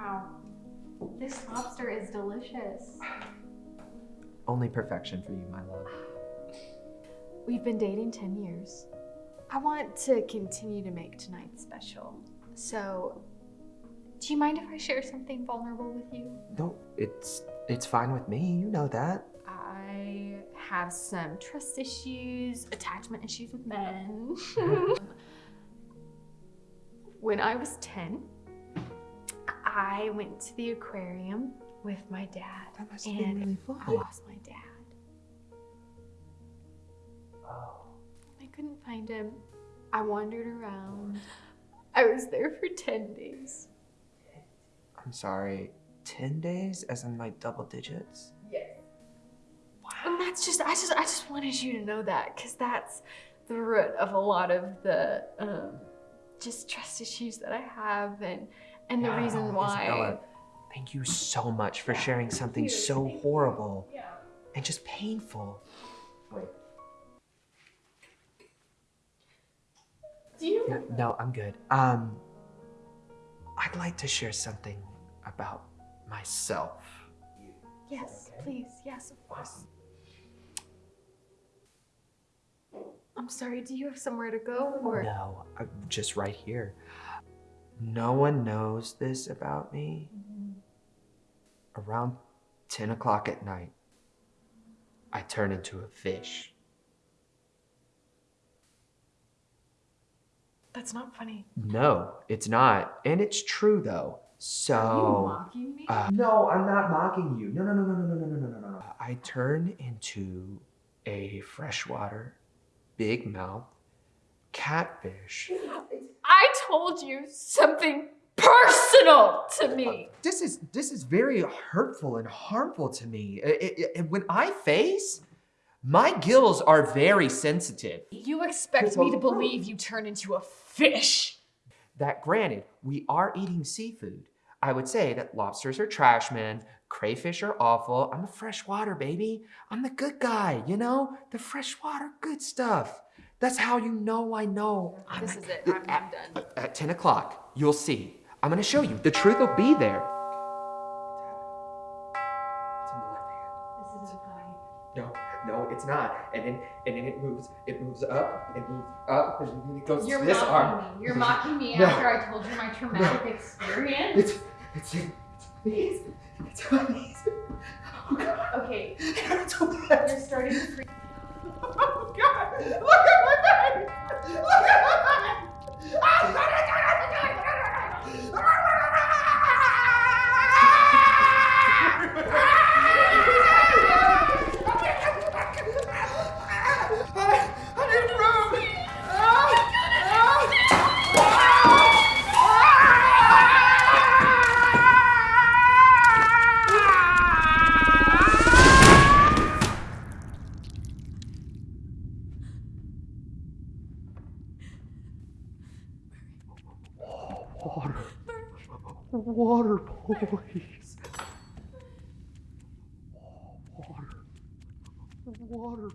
Wow. This lobster is delicious. Only perfection for you, my love. We've been dating 10 years. I want to continue to make tonight special. So, do you mind if I share something vulnerable with you? No, it's it's fine with me. You know that. I have some trust issues, attachment issues with men. when I was 10, I went to the aquarium with my dad. That must have been really really I lost my dad. Oh. I couldn't find him. I wandered around. I was there for 10 days. I'm sorry. Ten days, as in like double digits. Yes. Wow. And that's just, I just, I just wanted you to know that because that's the root of a lot of the um, just trust issues that I have and and the Wow, reason why. Isabella, thank you so much for Yeah, sharing something you. so Thank horrible Yeah. and just painful. Wait. Do you? No, no, I'm good. Um, I'd like to share something about myself. Yes, Okay. please. Yes, of course. I'm sorry. Do you have somewhere to go or? No, I'm just right here. No one knows this about me. Around 10 o'clock at night, I turn into a fish. That's not funny. No, it's not. And it's true though. So Are you mocking me? Uh, no, I'm not mocking you. No, no, no, no, no, no, no, no, no, no. I turn into a freshwater, big mouth catfish. I told you something personal to me. Uh, this is this is very hurtful and harmful to me. I- I- I- when I face, my gills are very sensitive. You expect me to believe you turn into a fish? That granted, we are eating seafood. I would say that lobsters are trash men, crayfish are awful. I'm a freshwater baby. I'm the good guy, you know? The freshwater good stuff. That's how you know I know. I'm This is it. I'm, I'm at, done. at 10 o'clock, you'll see. I'm gonna show you. The truth will be there. It's in the left hand. This isn't funny. No, no, it's not. And then and then it moves, it moves up, it moves up, and then it goes You're to this mocking arm. me. You're mocking me No. after I told you my traumatic experience. It's it's it's these. It's on these. Oh god. Okay, It's Water. Water, please. Water. Water.